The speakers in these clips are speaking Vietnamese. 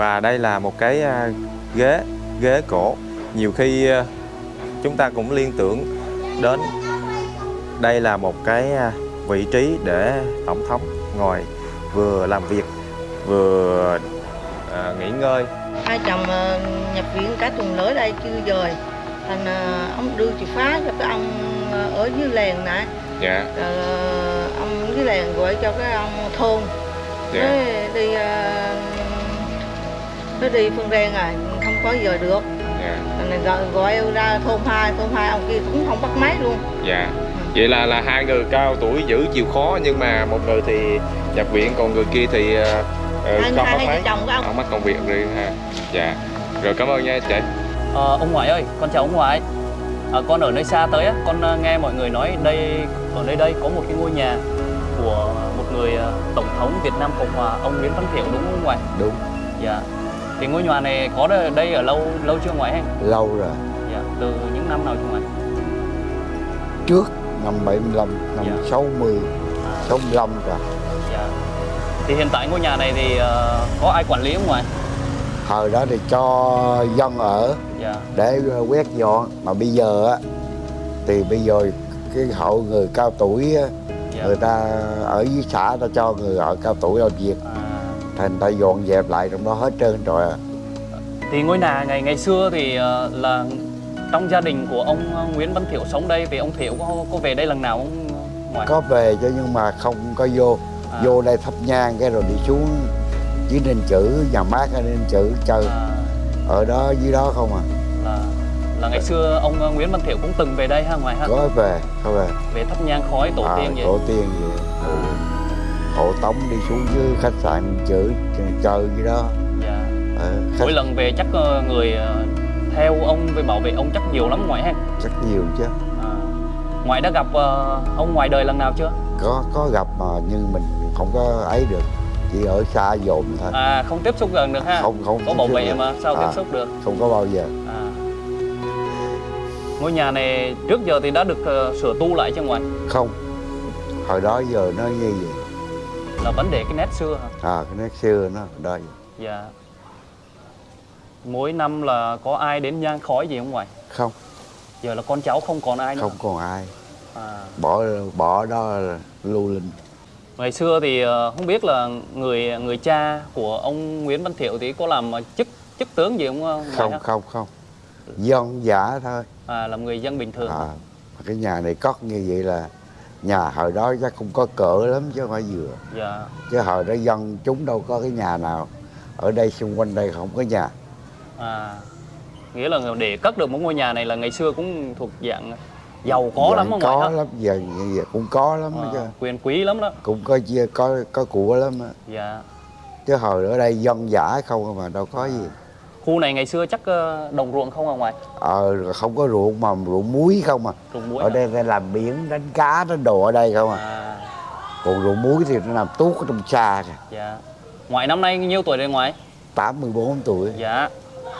Và đây là một cái à, ghế ghế cổ. Nhiều khi à, chúng ta cũng liên tưởng đến đây là một cái à, vị trí để tổng thống ngồi vừa làm việc vừa à, nghỉ ngơi. Hai chồng nhập viện cả tuần lễ đây chưa dời thành ông đưa chìa khóa cho cái ông ở dưới làng nè dạ. Rồi ờ, ông dưới làng gọi cho cái ông thôn. Dạ. Đi ờ, nó đi phương Rang à không có giờ được. Dạ. Thành này gọi, gọi ra thôn hai thôn hai ông kia cũng không bắt máy luôn. Dạ. Vậy là là hai người cao tuổi giữ chịu khó nhưng mà một người thì nhập viện còn người kia thì uh, hai bắt máy. chồng của ông. Ông mắc công việc riêng ha. Dạ. Rồi cảm ơn nha chị. Ờ, ông ngoại ơi, con chào ông ngoại. À, con ở nơi xa tới á, con nghe mọi người nói đây ở nơi đây có một cái ngôi nhà của một người tổng thống Việt Nam Cộng hòa ông Nguyễn Văn Thiệu đúng không ông ngoại? Đúng, Dạ. Thì ngôi nhà này có ở đây ở lâu lâu chưa ngoại anh? lâu rồi. Dạ. Từ những năm nào chưa ngoại? Trước năm 75, năm Dạ. 60, À, 65 cả. dạ. Thì hiện tại ngôi nhà này thì ờ, có ai quản lý không ngoại? Thời đó thì cho dân ở Dạ. để quét dọn. Mà bây giờ á, thì bây giờ cái hộ người cao tuổi á, Dạ. người ta ở dưới xã ta cho người ở cao tuổi làm việc. À, Thành ta dọn dẹp lại trong đó hết trơn rồi à. thì ngôi nhà ngày ngày xưa thì ờ, là trong gia đình của ông ờ, Nguyễn Văn Thiệu sống đây thì ông Thiệu có có về đây lần nào không ngoại? Có về chứ nhưng mà không có vô. À. Vô đây thắp nhang cái rồi đi xuống dưới Ninh Chữ, nhà mát Ninh Chữ chơi. À, Ở đó dưới đó không à. là là ngày xưa ông ờ, Nguyễn Văn Thiệu cũng từng về đây ha ngoài ha Có về, có về. về thắp nhang khói tổ à, tiên vậy tổ tiên vậy. Hộ tống đi xuống dưới khách sạn chữ chơi dưới đó. Dạ. ờ, khách mỗi lần về chắc ờ, người ờ, theo ông về bảo vệ ông chắc nhiều lắm ngoại ha rất nhiều chứ. À, ngoại đã gặp ông ngoài đời lần nào chưa? Có có gặp mà nhưng mình không có ấy được. Chỉ ở xa dồn thôi. À không tiếp xúc gần được ha? Không không có bảo vệ mà sao À. tiếp xúc được? không có bao giờ. À. ngôi nhà này trước giờ thì đã được ờ, sửa tu lại chứ ngoại? Không. Hồi đó giờ nó như vậy là vấn đề cái nét xưa hả à cái nét xưa nó đó vậy. dạ mỗi năm là có ai đến nhang khói gì không ngoại không giờ là con cháu không còn ai nữa không còn ai à. bỏ bỏ đó là lưu linh Ngày xưa thì ờ, không biết là người người cha của ông Nguyễn Văn Thiệu thì có làm ờ, chức chức tướng gì không? ờ, không ha? không không dân giả thôi À, làm người dân bình thường. à, cái nhà này cất như vậy là nhà hồi đó chắc không có cỡ lắm chứ không phải vừa Dạ. chứ hồi đó dân chúng đâu có cái nhà nào ở đây xung quanh đây không có nhà À, nghĩa là để cất được một ngôi nhà này là ngày xưa cũng thuộc dạng giàu có Giờ lắm không có lắm giờ, giờ cũng có lắm À, chứ quyền quý lắm đó. cũng có chia có có của lắm á. Dạ. chứ hồi ở đây dân giả không mà đâu có gì Khu này ngày xưa chắc ờ, đồng ruộng không à ngoại? ờ không có ruộng mà ruộng muối không à Ruộng muối. ở hả? đây ta làm biển đánh cá đánh đồ ở đây không à À, còn ruộng muối thì nó nằm tuốt ở trong xa kìa dạ. Ngoại năm nay nhiêu tuổi rồi ngoại? 84 tuổi Dạ.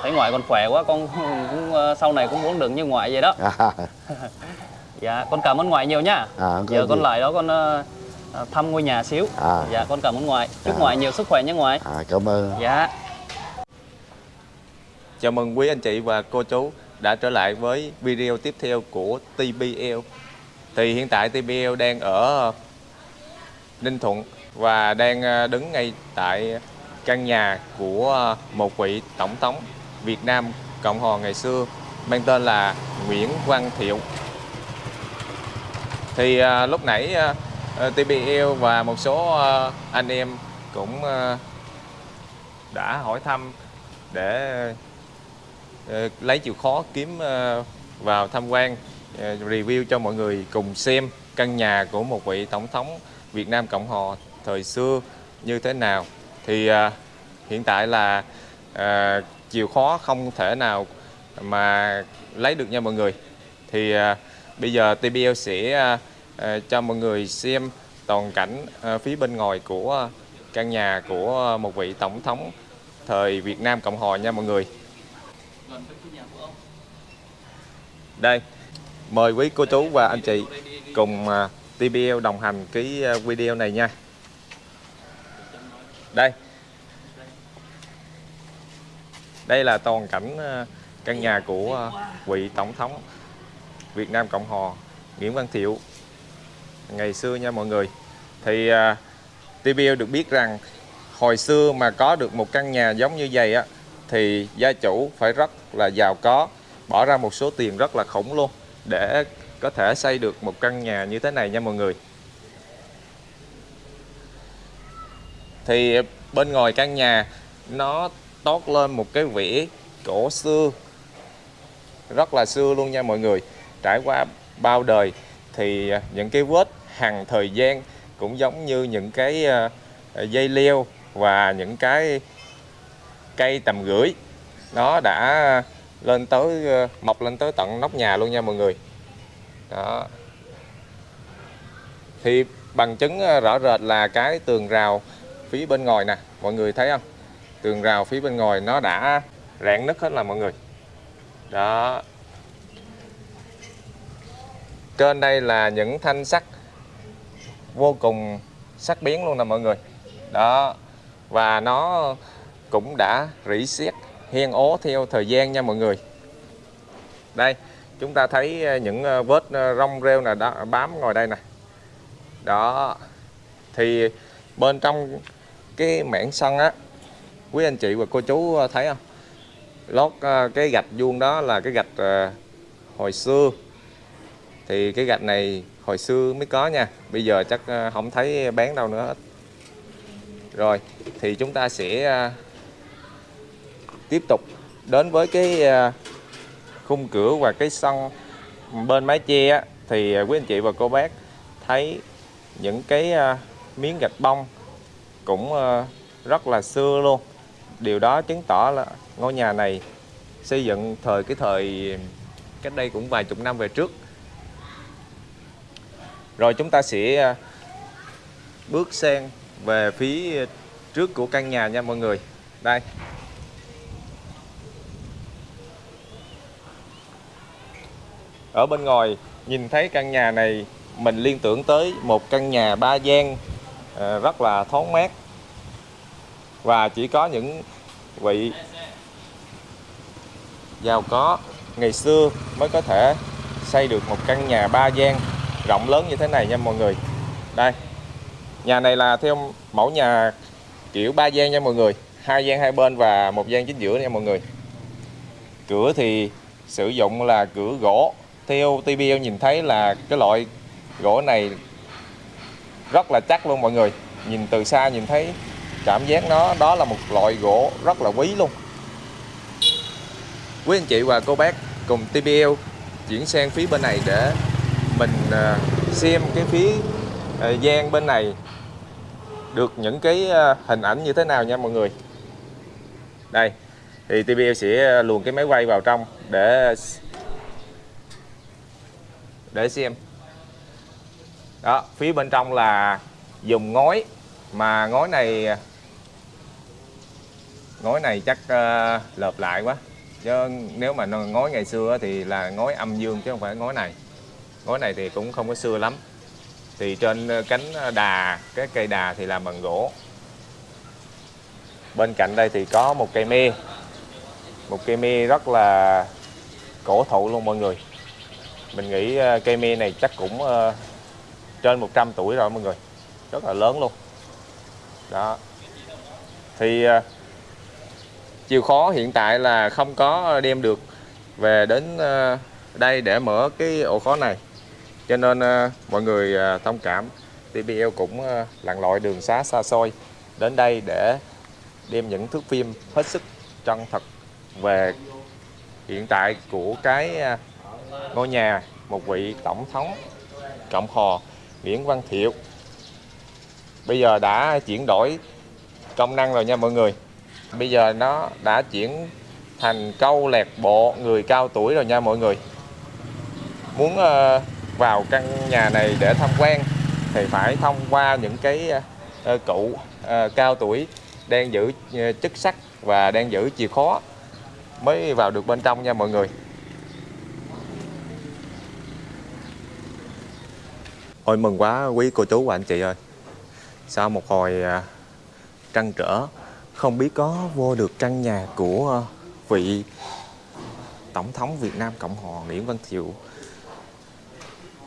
Thấy ngoại còn khỏe quá con cũng ờ, sau này cũng muốn được như ngoại vậy đó. à, Dạ, con cảm ơn ngoại nhiều nhá. à, Giờ con gì. lại đó con ờ, thăm ngôi nhà xíu. à, Dạ, con cảm ơn ngoại. Chúc À. ngoại nhiều sức khỏe nhé ngoại. à cảm ơn Dạ. Chào mừng quý anh chị và cô chú đã trở lại với video tiếp theo của TBL. Thì hiện tại TBL đang ở Ninh Thuận và đang à, đứng ngay tại căn nhà của một vị tổng thống Việt Nam Cộng hòa ngày xưa, mang tên là Nguyễn Văn Thiệu. Thì à, lúc nãy à, TBL và một số anh em cũng đã hỏi thăm để Ờ, lấy chịu khó kiếm ờ, vào tham quan ờ, review cho mọi người cùng xem căn nhà của một vị tổng thống Việt Nam Cộng hòa thời xưa như thế nào. Thì hiện tại là chịu khó không thể nào mà lấy được nha mọi người. Thì bây giờ TBL sẽ cho mọi người xem toàn cảnh phía bên ngoài của căn nhà của một vị tổng thống thời Việt Nam Cộng hòa nha mọi người. Đây mời quý cô chú và anh chị cùng à, TBL đồng hành cái à, video này nha. Đây. Đây là toàn cảnh à, căn nhà của vị tổng thống Việt Nam Cộng Hòa Nguyễn Văn Thiệu. Ngày xưa nha mọi người. Thì TBL được biết rằng hồi xưa mà có được một căn nhà giống như vậy á thì gia chủ phải rất là giàu có, bỏ ra một số tiền rất là khủng luôn để có thể xây được một căn nhà như thế này nha mọi người. Thì bên ngoài căn nhà, nó toát lên một cái vỉa cổ xưa, rất là xưa luôn nha mọi người trải qua bao đời thì những cái vết hàng thời gian cũng giống như những cái ờ, dây leo và những cái cây tầm gửi, nó đã lên tới ờ, mọc lên tới tận nóc nhà luôn nha mọi người. Đó. Thì bằng chứng ờ, rõ rệt là cái tường rào phía bên ngoài nè, mọi người thấy không? Tường rào phía bên ngoài nó đã rạn nứt hết là mọi người. Đó. Trên đây là những thanh sắt vô cùng sắc bén luôn nè mọi người. Đó. Và nó cũng đã rỉ sét hiên ố theo thời gian nha mọi người. Đây, chúng ta thấy ờ, những ờ, vết ờ, rong rêu này đó, bám ngồi đây nè. Đó, thì bên trong cái mảng sân á, quý anh chị và cô chú thấy không? Lót cái gạch vuông đó là cái gạch hồi xưa. Thì cái gạch này hồi xưa mới có nha, bây giờ chắc không thấy bán đâu nữa hết. Rồi, thì chúng ta sẽ tiếp tục đến với cái à, khung cửa và cái sân bên mái che thì à, quý anh chị và cô bác thấy những cái à, miếng gạch bông cũng rất là xưa luôn điều đó chứng tỏ là ngôi nhà này xây dựng thời, cái thời cách đây cũng vài chục năm về trước rồi chúng ta sẽ bước sang về phía trước của căn nhà nha mọi người. Đây. Ở bên ngoài, nhìn thấy căn nhà này, mình liên tưởng tới một căn nhà ba gian ờ, rất là thoáng mát. Và chỉ có những vị giàu có ngày xưa mới có thể xây được một căn nhà ba gian rộng lớn như thế này nha mọi người. Đây, nhà này là theo mẫu nhà kiểu ba gian nha mọi người. Hai gian hai bên và một gian chính giữa nha mọi người. Cửa thì sử dụng là cửa gỗ theo TBL nhìn thấy là cái loại gỗ này rất là chắc luôn mọi người. Nhìn từ xa nhìn thấy cảm giác nó, đó là một loại gỗ rất là quý luôn. Quý anh chị và cô bác cùng TBL chuyển sang phía bên này để mình à, xem cái phía à, gian bên này được những cái à, hình ảnh như thế nào nha mọi người. Đây, thì TBL sẽ luồn cái máy quay vào trong để để xem. Đó phía bên trong là dùng ngói mà ngói này ngói này chắc uh, lợp lại quá. Chứ nếu mà ngói ngày xưa thì là ngói âm dương chứ không phải ngói này. Ngói này thì cũng không có xưa lắm. Thì trên cánh đà cái cây đà thì làm bằng gỗ. Bên cạnh đây thì có một cây me một cây me rất là cổ thụ luôn mọi người mình nghĩ ờ, cây me này chắc cũng ờ, trên 100 tuổi rồi mọi người. Rất là lớn luôn. Đó. Thì ờ, chiều khó hiện tại là không có đem được về đến đây để mở cái ổ khóa này. Cho nên uh, mọi người uh, thông cảm. TBL cũng uh, lặn lội đường xá xa xôi đến đây để đem những thước phim hết sức chân thật về hiện tại của cái uh, ngôi nhà, một vị tổng thống, cộng hòa Nguyễn Văn Thiệu. Bây giờ đã chuyển đổi công năng rồi nha mọi người. Bây giờ nó đã chuyển thành câu lạc bộ người cao tuổi rồi nha mọi người. Muốn ờ, vào căn nhà này để tham quan thì phải thông qua những cái ờ, cụ ờ, cao tuổi đang giữ chức sắc và đang giữ chìa khóa mới vào được bên trong nha mọi người. Ôi, mừng quá, quý cô chú và anh chị ơi Sau một hồi à, trăn trở, Không biết có vô được căn nhà của à, vị Tổng thống Việt Nam Cộng hòa Nguyễn Văn Thiệu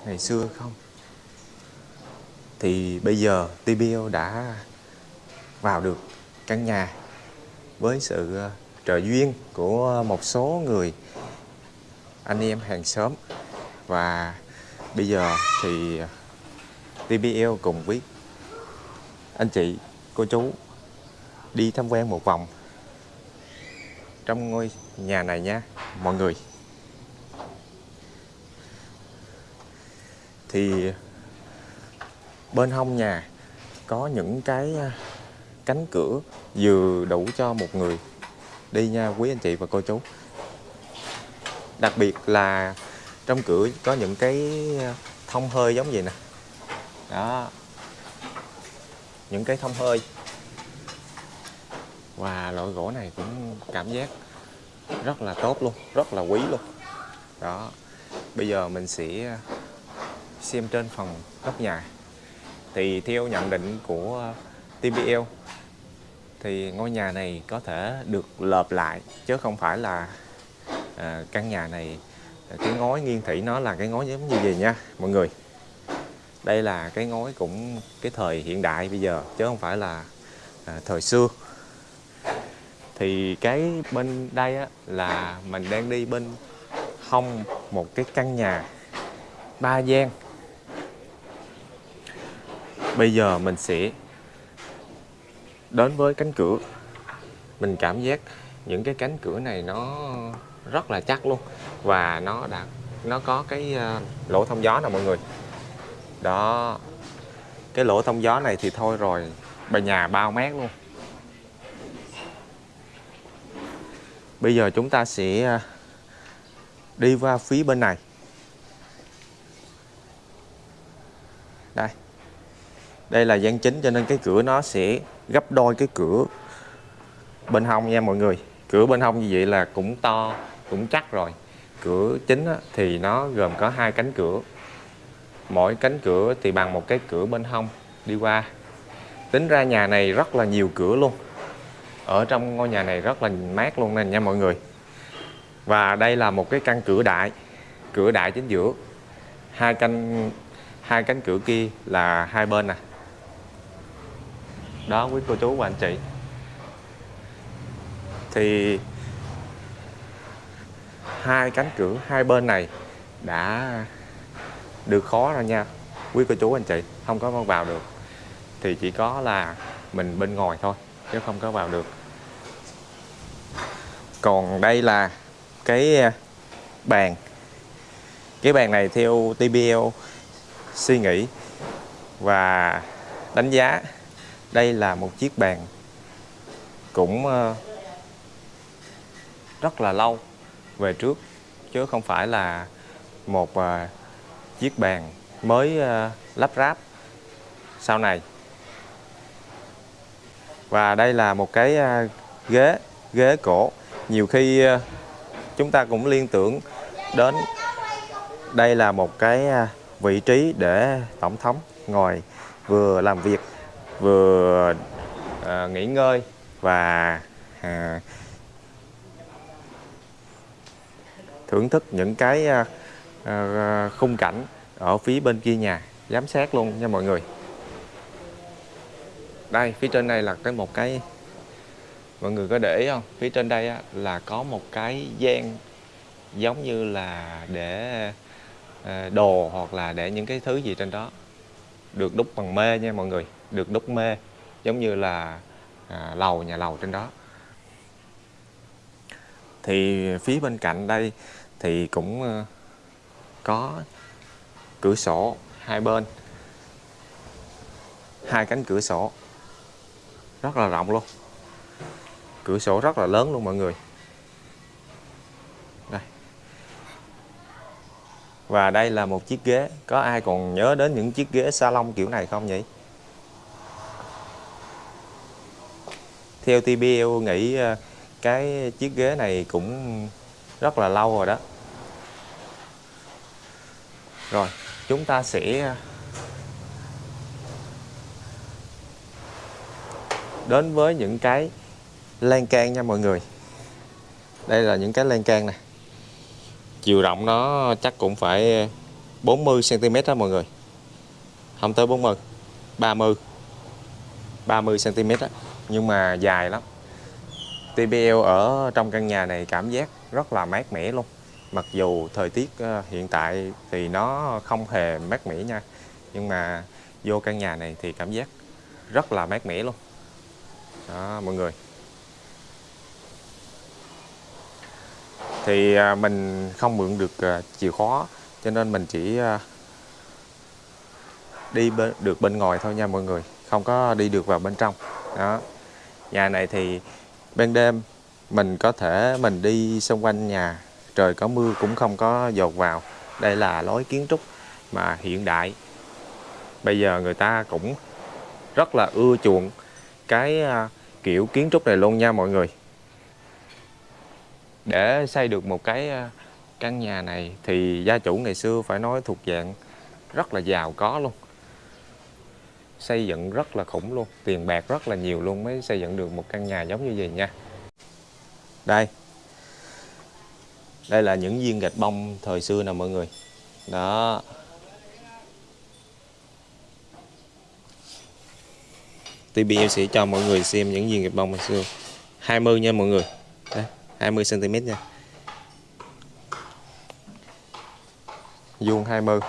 ngày xưa không? Thì bây giờ TBL đã vào được căn nhà với sự à, trợ duyên của một số người anh em hàng xóm và bây giờ thì TBL cùng với anh chị, cô chú đi tham quan một vòng trong ngôi nhà này nha mọi người. Thì bên hông nhà có những cái à, cánh cửa vừa đủ cho một người đi nha quý anh chị và cô chú. Đặc biệt là trong cửa có những cái à, thông hơi giống vậy nè đó. Những cái thông hơi. Và loại gỗ này cũng cảm giác rất là tốt luôn rất là quý luôn. Đó. Bây giờ mình sẽ xem trên phần góc nhà. Thì theo nhận định của TBL thì ngôi nhà này có thể được lợp lại chứ không phải là à, căn nhà này cái ngói nghiêng thủy nó là cái ngói giống như vậy nha mọi người đây là cái ngói cũng cái thời hiện đại bây giờ chứ không phải là à, thời xưa. Thì cái bên đây á, là mình đang đi bên hông một cái căn nhà ba gian. Bây giờ mình sẽ đến với cánh cửa. Mình cảm giác những cái cánh cửa này nó rất là chắc luôn và nó đã nó có cái à, lỗ thông gió nè mọi người đó. Cái lỗ thông gió này thì thôi rồi. Bà nhà bao mát luôn. Bây giờ chúng ta sẽ à, đi qua phía bên này. Đây. Đây là gian chính cho nên cái cửa nó sẽ gấp đôi cái cửa bên hông nha mọi người. Cửa bên hông như vậy là cũng to, cũng chắc rồi. Cửa chính thì nó gồm có hai cánh cửa mỗi cánh cửa thì bằng một cái cửa bên hông đi qua. Tính ra nhà này rất là nhiều cửa luôn. Ở trong ngôi nhà này rất là mát luôn nè nha mọi người. Và đây là một cái căn cửa đại cửa đại chính giữa. Hai canh, hai cánh cửa kia là hai bên nè. Đó, quý cô chú và anh chị. Thì hai cánh cửa hai bên này đã được khó rồi nha. Quý cô chú, anh chị, không có vào được thì chỉ có là mình bên ngoài thôi, chứ không có vào được. Còn đây là cái à, bàn. Cái bàn này theo TBL suy nghĩ và đánh giá. Đây là một chiếc bàn cũng à, rất là lâu về trước, chứ không phải là một à, chiếc bàn mới ờ, lắp ráp sau này. Và đây là một cái ờ, ghế ghế cổ. Nhiều khi ờ, chúng ta cũng liên tưởng đến đây là một cái vị trí để tổng thống ngồi vừa làm việc vừa à, nghỉ ngơi và à, thưởng thức những cái à, Ờ, ờ, khung cảnh ở phía bên kia nhà. Giám sát luôn nha mọi người. Đây phía trên đây là cái một cái mọi người có để ý không? Phía trên đây á, là có một cái gian giống như là để ờ, đồ hoặc là để những cái thứ gì trên đó. Được đúc bằng mê nha mọi người. Được đúc mê giống như là à, lầu nhà lầu trên đó. Thì phía bên cạnh đây thì cũng có cửa sổ hai bên. Hai cánh cửa sổ rất là rộng luôn. Cửa sổ rất là lớn luôn mọi người. Đây. Và đây là một chiếc ghế. Có ai còn nhớ đến những chiếc ghế salon kiểu này không nhỉ? Theo TBL nghĩ ờ, cái chiếc ghế này cũng rất là lâu rồi đó rồi, chúng ta sẽ, đến với những cái lan can nha mọi người. Đây là những cái lan can nè. Chiều rộng nó chắc cũng phải 40 cm đó mọi người. Không tới 40 30 30 cm đó nhưng mà dài lắm. TBL ở trong căn nhà này cảm giác rất là mát mẻ luôn mặc dù thời tiết ờ, hiện tại thì nó không hề mát mẻ nha nhưng mà vô căn nhà này thì cảm giác rất là mát mẻ luôn. Đó mọi người. Thì ờ, mình không mượn được ờ, chìa khóa cho nên mình chỉ đi bên, được bên ngoài thôi nha mọi người không có đi được vào bên trong. Đó. Nhà này thì ban đêm mình có thể mình đi xung quanh nhà trời có mưa cũng không có dột vào. Đây là lối kiến trúc mà hiện đại. Bây giờ người ta cũng rất là ưa chuộng cái à, kiểu kiến trúc này luôn nha mọi người. Để xây được một cái à, căn nhà này thì gia chủ ngày xưa phải nói thuộc dạng rất là giàu có luôn. Xây dựng rất là khủng luôn, tiền bạc rất là nhiều luôn mới xây dựng được một căn nhà giống như vậy nha. Đây đây là những viên gạch bông thời xưa nè mọi người. Đó. TBL sẽ cho mọi người xem những viên gạch bông hồi xưa. 20 nha mọi người. Đây 20 cm nha. Vuông 20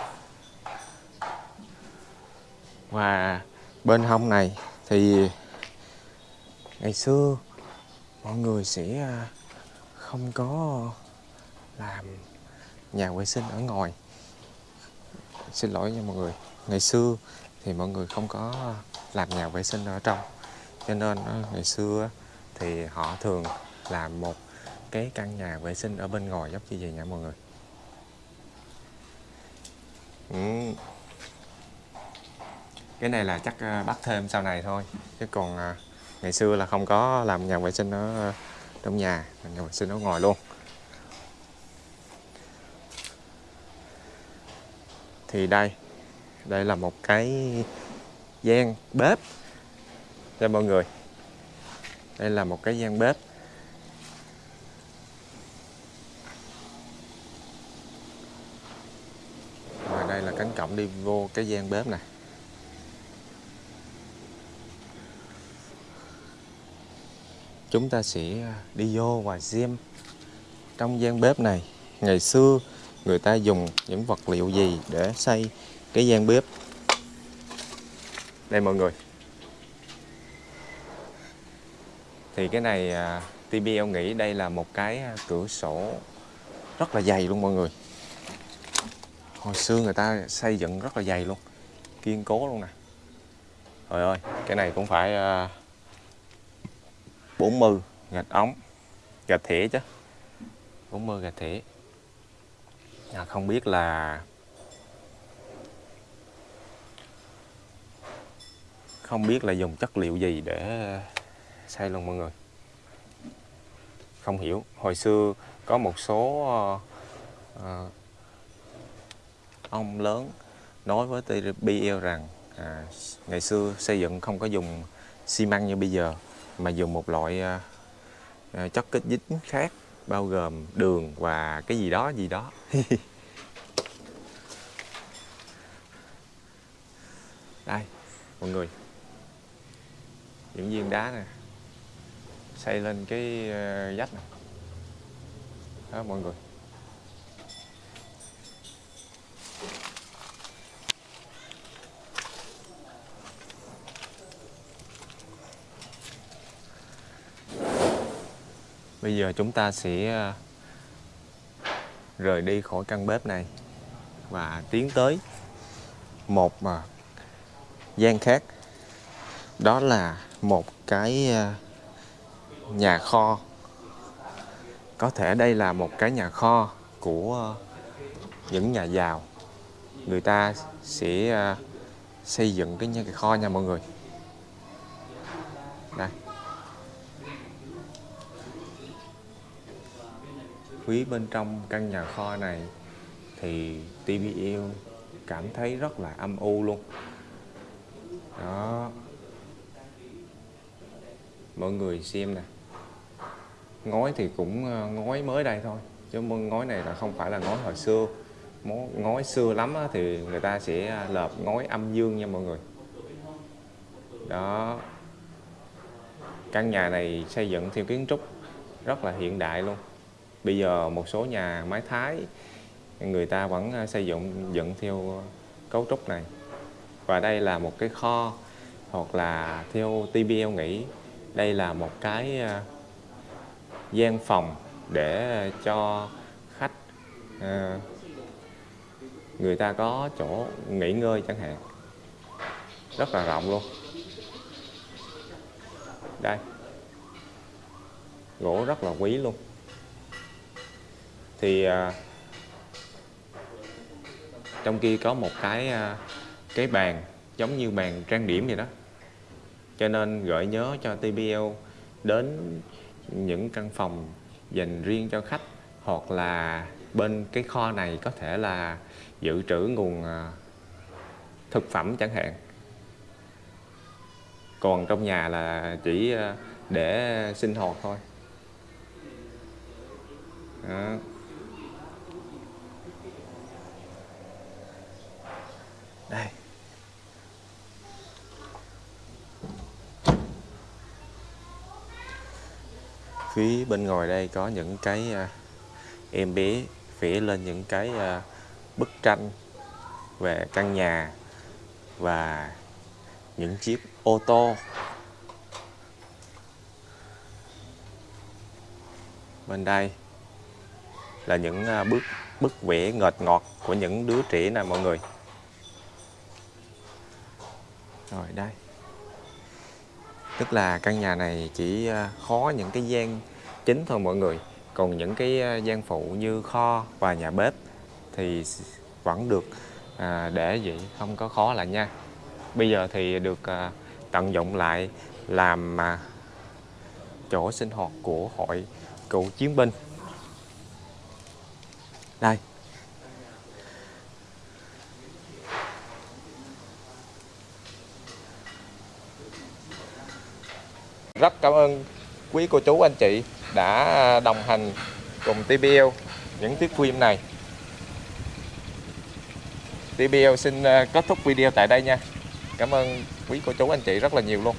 và bên hông này thì ngày xưa mọi người sẽ à, không có làm nhà vệ sinh ở ngoài. Xin lỗi nha mọi người. Ngày xưa thì mọi người không có làm nhà vệ sinh ở trong. Cho nên ờ, ngày xưa thì họ thường làm một cái căn nhà vệ sinh ở bên ngoài. Giống như vậy nha mọi người. Ừ. cái này là chắc ờ, bắt thêm sau này thôi. Chứ còn ờ, ngày xưa là không có làm nhà vệ sinh ở trong nhà nhà vệ sinh ở ngoài luôn. Thì đây đây là một cái gian bếp cho mọi người. Đây là một cái gian bếp. Và đây là cánh cổng đi vô cái gian bếp này. Chúng ta sẽ đi vô và xem trong gian bếp này. Ngày xưa người ta dùng những vật liệu gì để xây cái gian bếp? Đây mọi người. Thì cái này à, TBL nghĩ đây là một cái à, cửa sổ rất là dày luôn mọi người. Hồi xưa người ta xây dựng rất là dày luôn kiên cố luôn nè. Trời ơi cái này cũng phải à, 40 gạch ống gạch thẻ chứ. 40 gạch thẻ à, không biết là không biết là dùng chất liệu gì để xây luôn mọi người. Không hiểu. Hồi xưa có một số à, ông lớn nói với TBL rằng à, ngày xưa xây dựng không có dùng xi măng như bây giờ mà dùng một loại à, chất kết dính khác bao gồm đường và cái gì đó gì đó. Đây, mọi người. Những viên đá nè. Xây lên cái ờ, vách này đó, mọi người. Bây giờ chúng ta sẽ ờ, rời đi khỏi căn bếp này và tiến tới một mà gian khác. Đó là một cái ờ, nhà kho. Có thể đây là một cái nhà kho của những nhà giàu. Người ta sẽ xây dựng cái nhà kho nha mọi người. Phía bên trong căn nhà kho này thì TBL cảm thấy rất là âm u luôn. Đó. Mọi người xem nè. Ngói thì cũng ờ, ngói mới đây thôi, chứ ngói này là không phải là ngói hồi xưa. Ngói xưa lắm thì người ta sẽ ờ, lợp ngói âm dương nha mọi người. Đó. Căn nhà này xây dựng theo kiến trúc rất là hiện đại luôn bây giờ một số nhà mái thái, người ta vẫn ờ, xây dựng dựng theo cấu trúc này. Và đây là một cái kho, hoặc là theo TBL nghĩ, đây là một cái ờ, gian phòng để cho khách ờ, người ta có chỗ nghỉ ngơi chẳng hạn. Rất là rộng luôn. Đây. Gỗ rất là quý luôn thì à, trong kia có một cái à, cái bàn giống như bàn trang điểm vậy đó. Cho nên gợi nhớ cho TBL đến những căn phòng dành riêng cho khách hoặc là bên cái kho này có thể là dự trữ nguồn à, thực phẩm chẳng hạn. Còn trong nhà là chỉ để sinh hoạt thôi. Đó. Phía bên ngoài đây có những cái à, em bé vẽ lên những cái à, bức tranh về căn nhà và những chiếc ô tô. Bên đây là những à, bức bức vẽ ngọt ngọt của những đứa trẻ nè mọi người. Rồi đây tức là căn nhà này chỉ ờ, khó những cái gian chính thôi mọi người. Còn những cái ờ, gian phụ như kho và nhà bếp thì vẫn được à, để vậy không có khó là nha. Bây giờ thì được à, tận dụng lại làm à, chỗ sinh hoạt của hội cựu chiến binh. Đây. Rất cảm ơn quý cô chú, anh chị đã đồng hành cùng TBL những tiết phim này. TBL xin ờ, kết thúc video tại đây nha. Cảm ơn quý cô chú, anh chị rất là nhiều luôn.